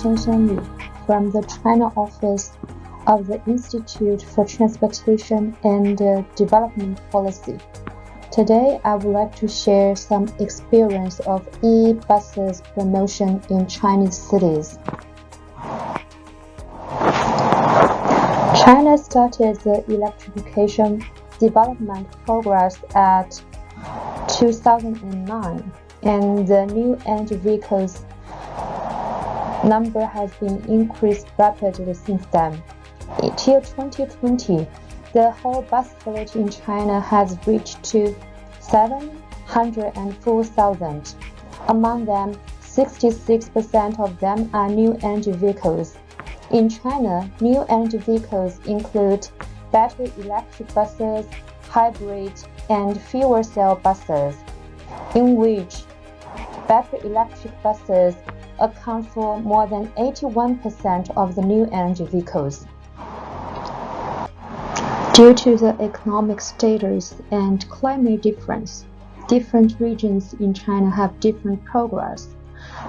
Chen Xianyu from the China office of the Institute for Transportation and uh, Development Policy. Today, I would like to share some experience of e-buses promotion in Chinese cities. China started the electrification development progress at 2009, and the new energy vehicles number has been increased rapidly since then. Till 2020, the whole bus fleet in China has reached to 704,000. Among them, 66% of them are new energy vehicles. In China, new energy vehicles include battery electric buses, hybrid, and fuel cell buses, in which battery electric buses account for more than 81% of the new energy vehicles. Due to the economic status and climate difference, different regions in China have different progress.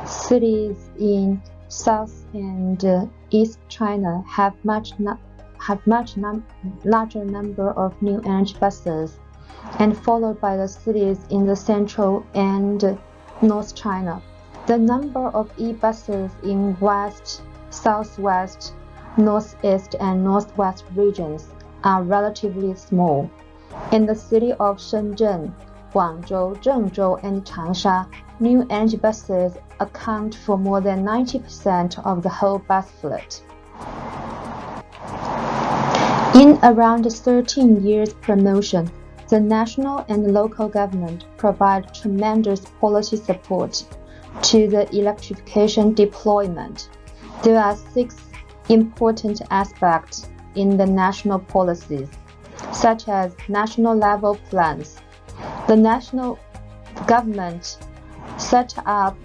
Cities in South and uh, East China have much have much larger number of new energy buses, and followed by the cities in the Central and North China. The number of e-buses in West, Southwest, Northeast, and Northwest regions are relatively small. In the city of Shenzhen, Guangzhou, Zhengzhou, and Changsha, new energy buses account for more than 90% of the whole bus fleet. In around 13 years promotion, the national and local government provide tremendous policy support to the electrification deployment. There are six important aspects in the national policies, such as national level plans. The national government set up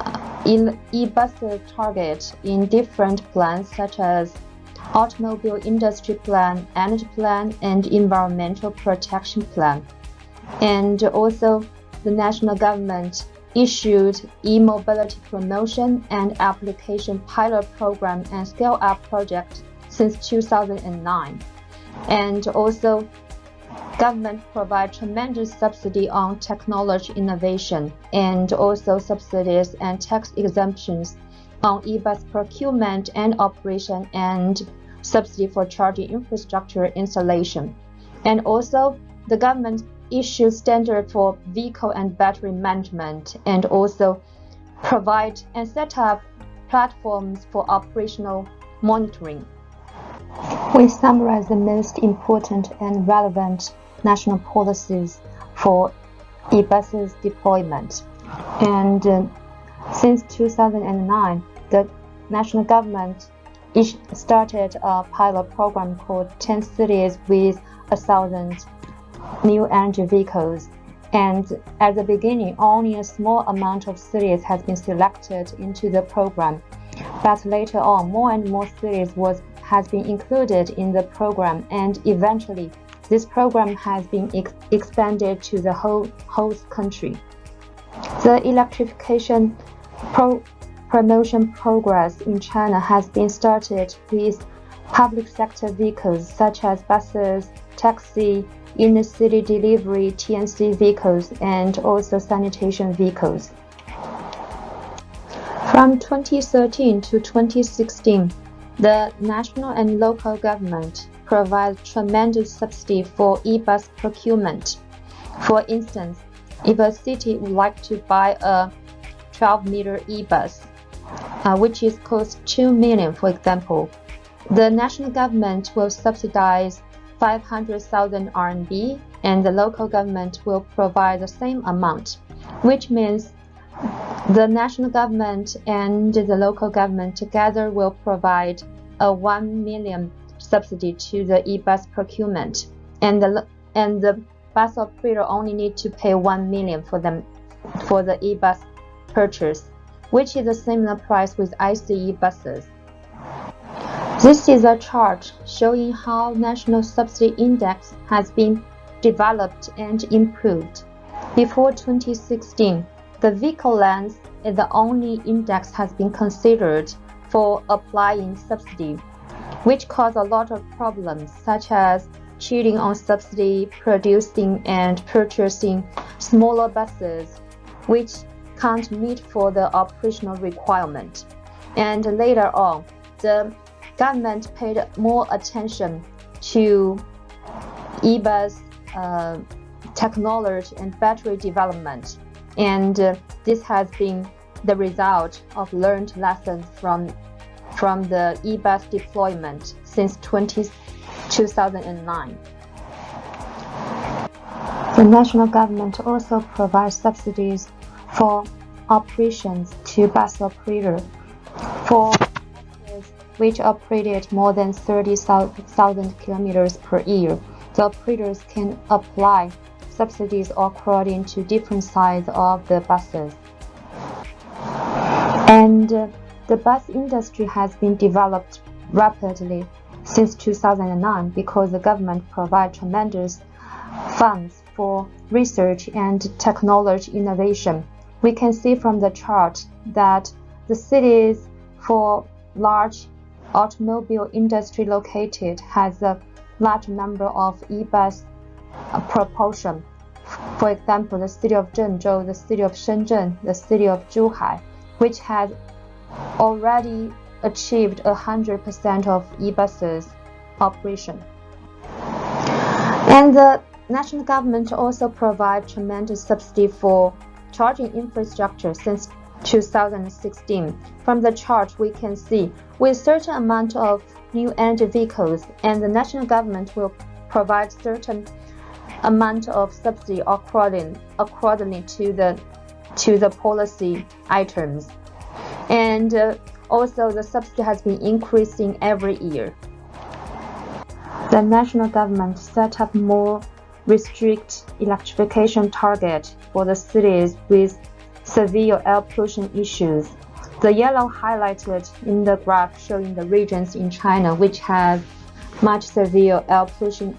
uh, e-bus target in different plans such as automobile industry plan, energy plan, and environmental protection plan. And also the national government issued e-mobility promotion and application pilot program and scale-up project since 2009. And also, government provide tremendous subsidy on technology innovation and also subsidies and tax exemptions on e-bus procurement and operation and subsidy for charging infrastructure installation. And also, the government issued standard for vehicle and battery management and also provide and set up platforms for operational monitoring. We summarize the most important and relevant national policies for e-buses deployment. And uh, since 2009, the national government started a pilot program called 10 cities with a thousand new energy vehicles. And at the beginning, only a small amount of cities has been selected into the program. But later on, more and more cities was has been included in the program, and eventually, this program has been ex expanded to the whole host country. The electrification pro promotion progress in China has been started with public sector vehicles such as buses, taxi, inner city delivery TNC vehicles, and also sanitation vehicles. From 2013 to 2016, the national and local government provide tremendous subsidy for e-bus procurement. For instance, if a city would like to buy a 12-meter e-bus, uh, which is cost 2 million, for example, the national government will subsidize 500,000 RMB and the local government will provide the same amount, which means the national government and the local government together will provide a 1 million subsidy to the e-bus procurement, and the and the bus operator only need to pay 1 million for them for the e-bus purchase, which is a similar price with ICE buses. This is a chart showing how national subsidy index has been developed and improved. Before 2016, the vehicle length is the only index has been considered for applying subsidy, which caused a lot of problems such as cheating on subsidy, producing and purchasing smaller buses, which can't meet for the operational requirement. And later on, the government paid more attention to e-bus uh, technology and battery development. And uh, this has been the result of learned lessons from, from the e-bus deployment since 20, 2009. The national government also provides subsidies for operations to bus operators for which operated more than 30,000 kilometers per year. The operators can apply subsidies according to different size of the buses. And uh, the bus industry has been developed rapidly since 2009 because the government provides tremendous funds for research and technology innovation. We can see from the chart that the cities for large automobile industry located has a large number of e-bus propulsion. For example, the city of Zhengzhou, the city of Shenzhen, the city of Zhuhai, which has already achieved 100% of e-buses operation. And the national government also provides tremendous subsidy for charging infrastructure since 2016. From the chart, we can see with certain amount of new energy vehicles, and the national government will provide certain amount of subsidy according accordingly to the to the policy items, and uh, also the subsidy has been increasing every year. The national government set up more restrict electrification target for the cities with severe air pollution issues. The yellow highlighted in the graph showing the regions in China which have much severe air pollution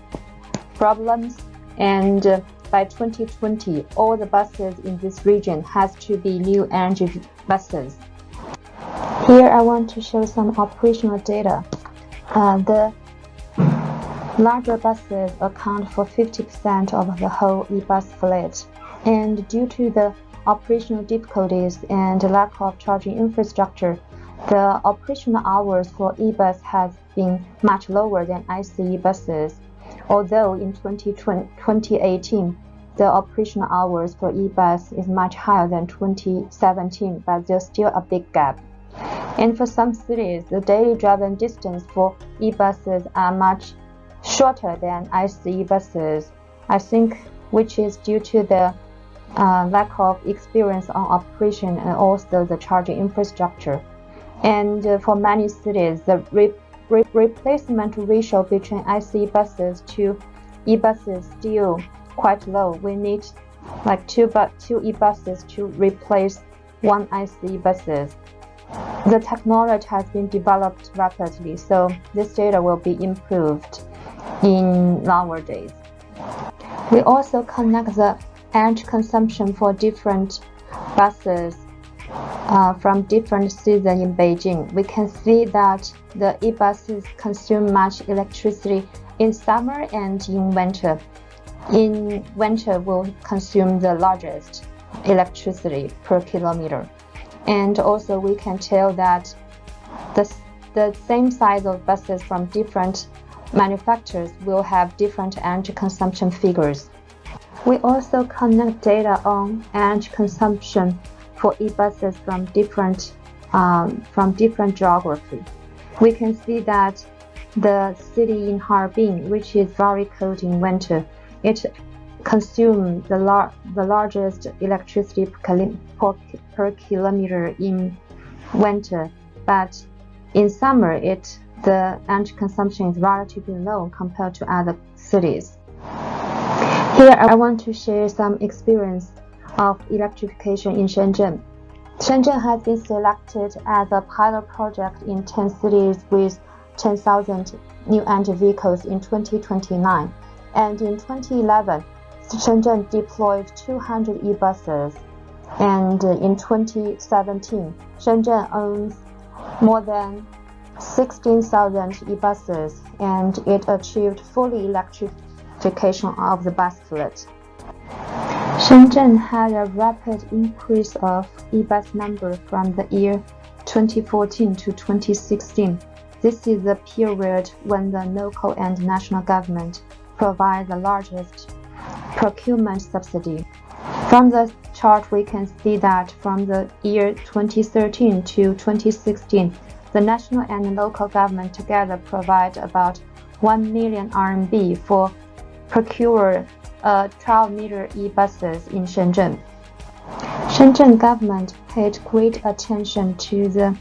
problems and uh, by 2020 all the buses in this region has to be new energy buses. Here I want to show some operational data. Uh, the Larger buses account for 50% of the whole e-bus fleet, and due to the operational difficulties and lack of charging infrastructure, the operational hours for e-bus has been much lower than ICE buses. Although in 2018, the operational hours for e-bus is much higher than 2017, but there's still a big gap. And for some cities, the daily driving distance for e-buses are much shorter than ICE buses, I think, which is due to the uh, lack of experience on operation and also the charging infrastructure. And uh, for many cities, the re re replacement ratio between ICE buses to e-buses still quite low. We need like two, two e-buses to replace one ICE buses. The technology has been developed rapidly, so this data will be improved in nowadays. We also connect the energy consumption for different buses uh, from different seasons in Beijing. We can see that the e-buses consume much electricity in summer and in winter. In winter, will consume the largest electricity per kilometer. And also, we can tell that the, the same size of buses from different manufacturers will have different energy consumption figures. We also connect data on energy consumption for e-buses from different um, from different geography. We can see that the city in Harbin, which is very cold in winter, it consumes the, lar the largest electricity per, per kilometer in winter, but in summer it the energy consumption is relatively low compared to other cities. Here I want to share some experience of electrification in Shenzhen. Shenzhen has been selected as a pilot project in 10 cities with 10,000 new energy vehicles in 2029. And in 2011, Shenzhen deployed 200 e-buses. And in 2017, Shenzhen owns more than 16,000 e-buses and it achieved fully electrification of the bus fleet. Shenzhen had a rapid increase of e-bus number from the year 2014 to 2016. This is the period when the local and national government provide the largest procurement subsidy. From the chart, we can see that from the year 2013 to 2016, the national and local government together provide about 1 million RMB for procure uh, 12 meter e-buses in Shenzhen. Shenzhen government paid great attention to the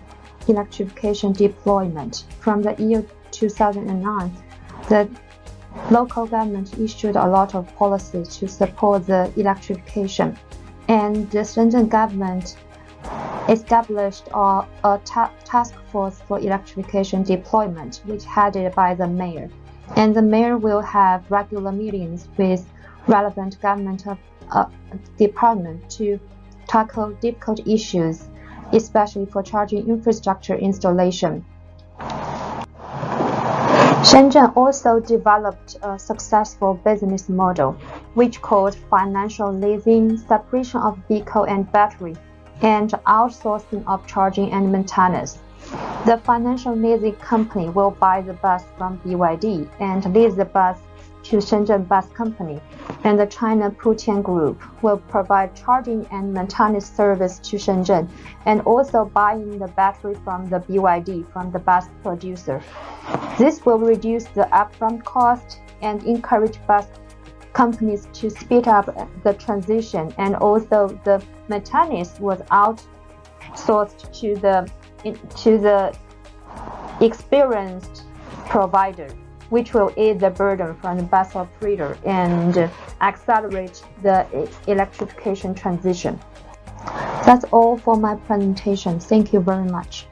electrification deployment. From the year 2009, the local government issued a lot of policies to support the electrification, and the Shenzhen government established a, a ta task force for electrification deployment, which headed by the mayor. And the mayor will have regular meetings with relevant government uh, department to tackle difficult issues, especially for charging infrastructure installation. Shenzhen also developed a successful business model, which called financial leasing, separation of vehicle and battery, and outsourcing of charging and maintenance. The financial leasing company will buy the bus from BYD and lease the bus to Shenzhen Bus Company, and the China Putian Group will provide charging and maintenance service to Shenzhen, and also buying the battery from the BYD from the bus producer. This will reduce the upfront cost and encourage bus companies to speed up the transition, and also the maintenance was outsourced to the to the experienced provider which will ease the burden from the bus operator and accelerate the electrification transition. That's all for my presentation. Thank you very much.